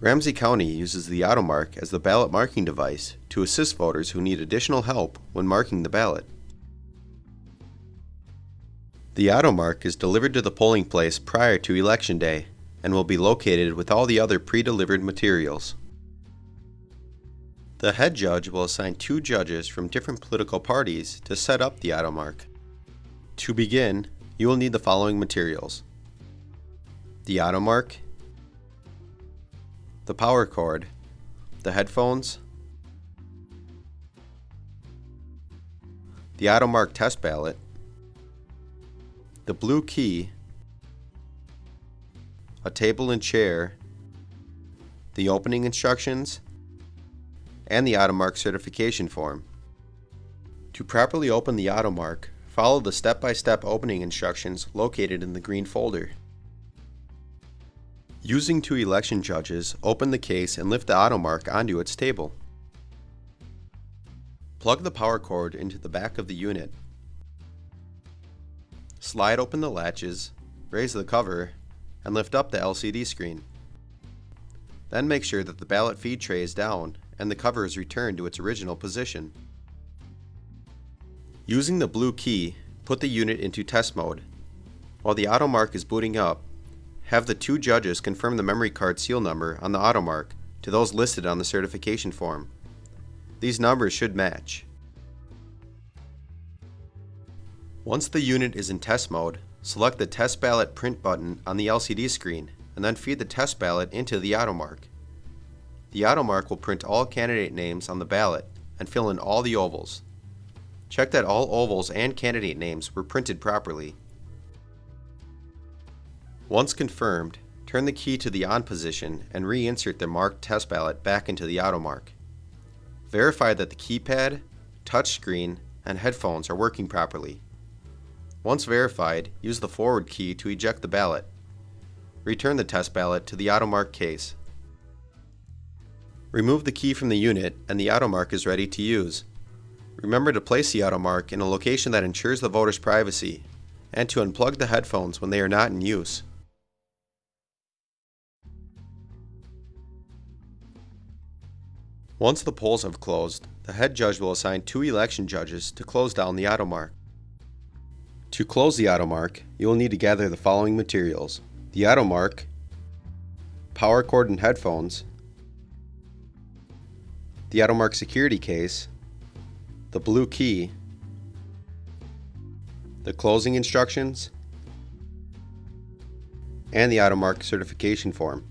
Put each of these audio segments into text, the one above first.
Ramsey County uses the AutoMark as the ballot marking device to assist voters who need additional help when marking the ballot. The AutoMark is delivered to the polling place prior to Election Day and will be located with all the other pre-delivered materials. The head judge will assign two judges from different political parties to set up the AutoMark. To begin, you will need the following materials. The AutoMark, the power cord, the headphones, the AutoMark test ballot, the blue key, a table and chair, the opening instructions, and the AutoMark certification form. To properly open the AutoMark, follow the step-by-step -step opening instructions located in the green folder. Using two election judges, open the case and lift the AutoMark onto its table. Plug the power cord into the back of the unit. Slide open the latches, raise the cover, and lift up the LCD screen. Then make sure that the ballot feed tray is down and the cover is returned to its original position. Using the blue key, put the unit into test mode. While the AutoMark is booting up, have the two judges confirm the memory card seal number on the AutoMark to those listed on the certification form. These numbers should match. Once the unit is in test mode, select the Test Ballot Print button on the LCD screen and then feed the test ballot into the AutoMark. The AutoMark will print all candidate names on the ballot and fill in all the ovals. Check that all ovals and candidate names were printed properly once confirmed, turn the key to the on position and reinsert the marked test ballot back into the AutoMark. Verify that the keypad, touchscreen, and headphones are working properly. Once verified, use the forward key to eject the ballot. Return the test ballot to the AutoMark case. Remove the key from the unit and the AutoMark is ready to use. Remember to place the AutoMark in a location that ensures the voter's privacy and to unplug the headphones when they are not in use. Once the polls have closed, the head judge will assign two election judges to close down the AutoMark. To close the AutoMark, you will need to gather the following materials. The AutoMark, power cord and headphones, the AutoMark security case, the blue key, the closing instructions, and the AutoMark certification form.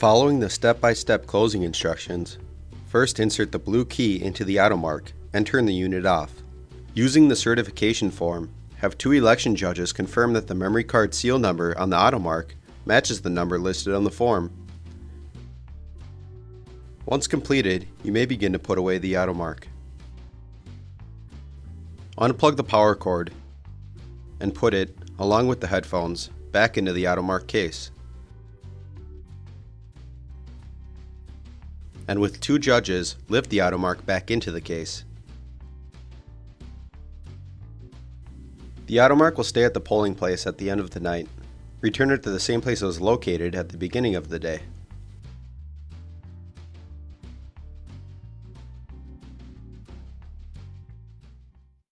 Following the step-by-step -step closing instructions, first insert the blue key into the AutoMark and turn the unit off. Using the certification form, have two election judges confirm that the memory card seal number on the AutoMark matches the number listed on the form. Once completed, you may begin to put away the AutoMark. Unplug the power cord and put it, along with the headphones, back into the AutoMark case. And with two judges, lift the AutoMark back into the case. The AutoMark will stay at the polling place at the end of the night. Return it to the same place it was located at the beginning of the day.